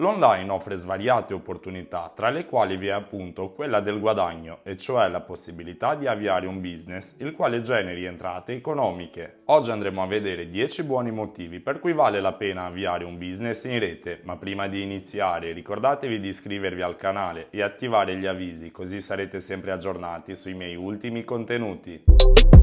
L'online offre svariate opportunità, tra le quali vi è appunto quella del guadagno, e cioè la possibilità di avviare un business il quale generi entrate economiche. Oggi andremo a vedere 10 buoni motivi per cui vale la pena avviare un business in rete, ma prima di iniziare ricordatevi di iscrivervi al canale e attivare gli avvisi così sarete sempre aggiornati sui miei ultimi contenuti.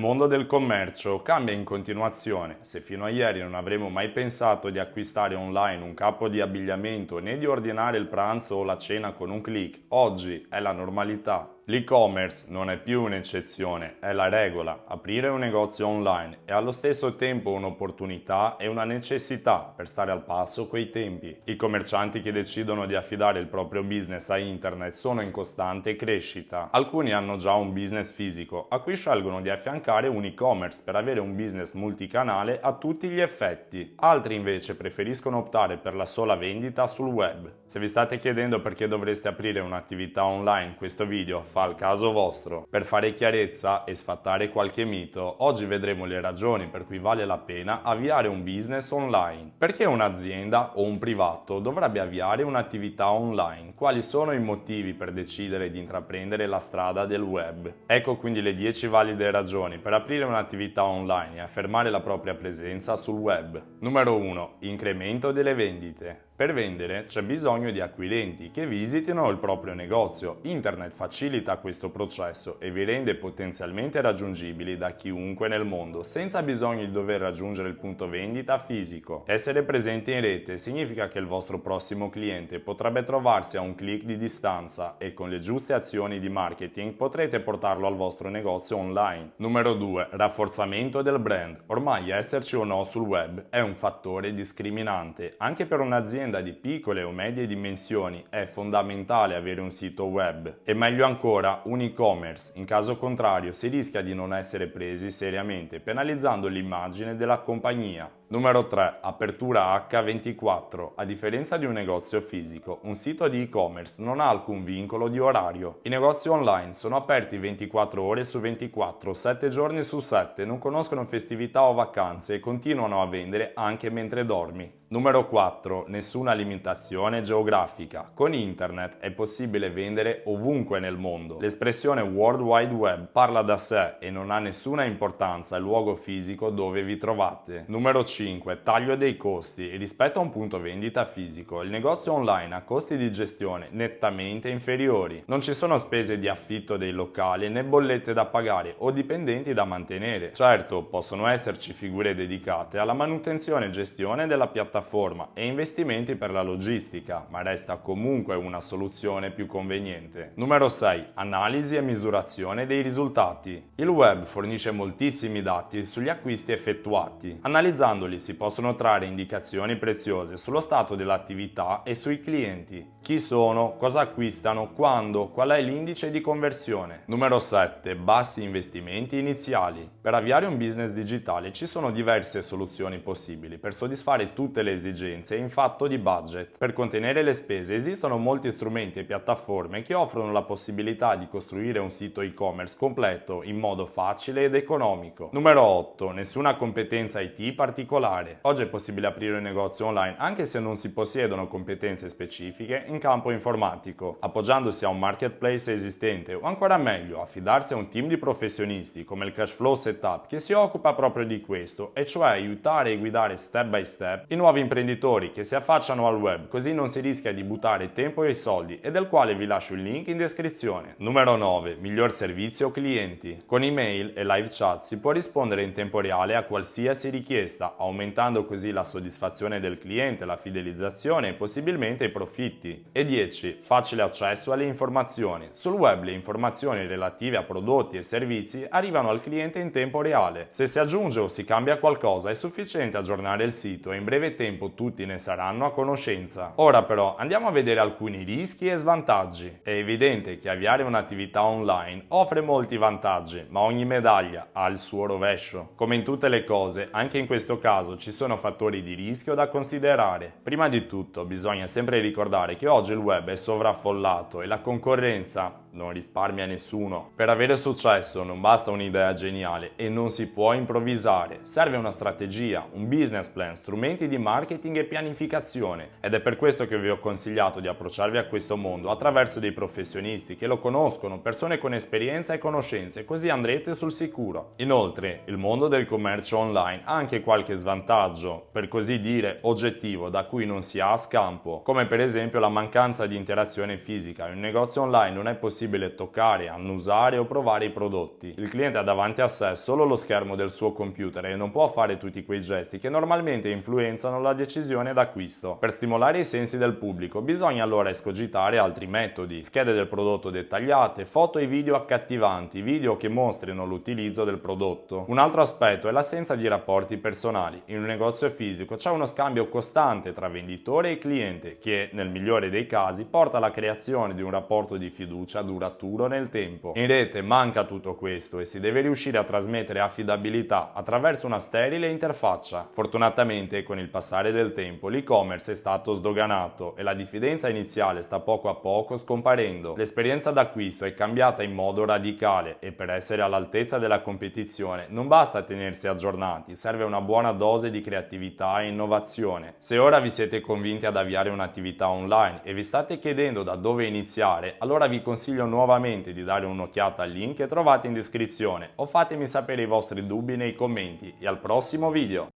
Mondo del commercio cambia in continuazione. Se fino a ieri non avremmo mai pensato di acquistare online un capo di abbigliamento né di ordinare il pranzo o la cena con un clic, oggi è la normalità. L'e-commerce non è più un'eccezione, è la regola. Aprire un negozio online è allo stesso tempo un'opportunità e una necessità per stare al passo coi tempi. I commercianti che decidono di affidare il proprio business a internet sono in costante crescita. Alcuni hanno già un business fisico, a cui scelgono di affiancare un e-commerce per avere un business multicanale a tutti gli effetti. Altri invece preferiscono optare per la sola vendita sul web. Se vi state chiedendo perché dovreste aprire un'attività online, questo video fa al caso vostro. Per fare chiarezza e sfattare qualche mito, oggi vedremo le ragioni per cui vale la pena avviare un business online. Perché un'azienda o un privato dovrebbe avviare un'attività online? Quali sono i motivi per decidere di intraprendere la strada del web? Ecco quindi le 10 valide ragioni per aprire un'attività online e affermare la propria presenza sul web. Numero 1. Incremento delle vendite. Per vendere c'è bisogno di acquirenti che visitino il proprio negozio. Internet facilita questo processo e vi rende potenzialmente raggiungibili da chiunque nel mondo, senza bisogno di dover raggiungere il punto vendita fisico. Essere presenti in rete significa che il vostro prossimo cliente potrebbe trovarsi a un clic di distanza e con le giuste azioni di marketing potrete portarlo al vostro negozio online. Numero 2. Rafforzamento del brand. Ormai esserci o no sul web è un fattore discriminante, anche per un'azienda un'azienda di piccole o medie dimensioni è fondamentale avere un sito web e meglio ancora un e-commerce, in caso contrario si rischia di non essere presi seriamente penalizzando l'immagine della compagnia. Numero 3. Apertura H24. A differenza di un negozio fisico, un sito di e-commerce non ha alcun vincolo di orario. I negozi online sono aperti 24 ore su 24, 7 giorni su 7, non conoscono festività o vacanze e continuano a vendere anche mentre dormi. Numero 4. Nessuna limitazione geografica. Con internet è possibile vendere ovunque nel mondo. L'espressione World Wide Web parla da sé e non ha nessuna importanza il luogo fisico dove vi trovate. Numero 5. Taglio dei costi. Rispetto a un punto vendita fisico, il negozio online ha costi di gestione nettamente inferiori. Non ci sono spese di affitto dei locali né bollette da pagare o dipendenti da mantenere. Certo, possono esserci figure dedicate alla manutenzione e gestione della piattaforma e investimenti per la logistica, ma resta comunque una soluzione più conveniente. Numero 6. Analisi e misurazione dei risultati. Il web fornisce moltissimi dati sugli acquisti effettuati. Analizzandoli si possono trarre indicazioni preziose sullo stato dell'attività e sui clienti. Chi sono, cosa acquistano, quando, qual è l'indice di conversione. Numero 7. Bassi investimenti iniziali. Per avviare un business digitale ci sono diverse soluzioni possibili per soddisfare tutte le esigenze in fatto di budget. Per contenere le spese esistono molti strumenti e piattaforme che offrono la possibilità di costruire un sito e-commerce completo in modo facile ed economico. Numero 8. Nessuna competenza IT particolare. Oggi è possibile aprire un negozio online anche se non si possiedono competenze specifiche in campo informatico. Appoggiandosi a un marketplace esistente o ancora meglio affidarsi a un team di professionisti come il Cashflow Setup che si occupa proprio di questo e cioè aiutare e guidare step by step i nuovi imprenditori che si affacciano al web così non si rischia di buttare tempo e soldi e del quale vi lascio il link in descrizione. Numero 9. Miglior servizio clienti. Con email e live chat si può rispondere in tempo reale a qualsiasi richiesta, aumentando così la soddisfazione del cliente, la fidelizzazione e possibilmente i profitti. E 10. Facile accesso alle informazioni. Sul web le informazioni relative a prodotti e servizi arrivano al cliente in tempo reale. Se si aggiunge o si cambia qualcosa è sufficiente aggiornare il sito e in breve tempo tutti ne saranno conoscenza. Ora però andiamo a vedere alcuni rischi e svantaggi. È evidente che avviare un'attività online offre molti vantaggi, ma ogni medaglia ha il suo rovescio. Come in tutte le cose, anche in questo caso ci sono fattori di rischio da considerare. Prima di tutto bisogna sempre ricordare che oggi il web è sovraffollato e la concorrenza non risparmia nessuno. Per avere successo non basta un'idea geniale e non si può improvvisare, serve una strategia, un business plan, strumenti di marketing e pianificazione ed è per questo che vi ho consigliato di approcciarvi a questo mondo attraverso dei professionisti che lo conoscono, persone con esperienza e conoscenze, così andrete sul sicuro. Inoltre, il mondo del commercio online ha anche qualche svantaggio, per così dire oggettivo, da cui non si ha scampo, come per esempio la mancanza di interazione fisica. In un negozio online non è possibile toccare, annusare o provare i prodotti. Il cliente ha davanti a sé solo lo schermo del suo computer e non può fare tutti quei gesti che normalmente influenzano la decisione d'acquisto. Per stimolare i sensi del pubblico bisogna allora escogitare altri metodi, schede del prodotto dettagliate, foto e video accattivanti, video che mostrino l'utilizzo del prodotto. Un altro aspetto è l'assenza di rapporti personali. In un negozio fisico c'è uno scambio costante tra venditore e cliente che, nel migliore dei casi, porta alla creazione di un rapporto di fiducia duraturo nel tempo. In rete manca tutto questo e si deve riuscire a trasmettere affidabilità attraverso una sterile interfaccia. Fortunatamente, con il passare del tempo, l'e-commerce è stato sdoganato e la diffidenza iniziale sta poco a poco scomparendo. L'esperienza d'acquisto è cambiata in modo radicale e per essere all'altezza della competizione non basta tenersi aggiornati, serve una buona dose di creatività e innovazione. Se ora vi siete convinti ad avviare un'attività online e vi state chiedendo da dove iniziare, allora vi consiglio nuovamente di dare un'occhiata al link che trovate in descrizione o fatemi sapere i vostri dubbi nei commenti e al prossimo video!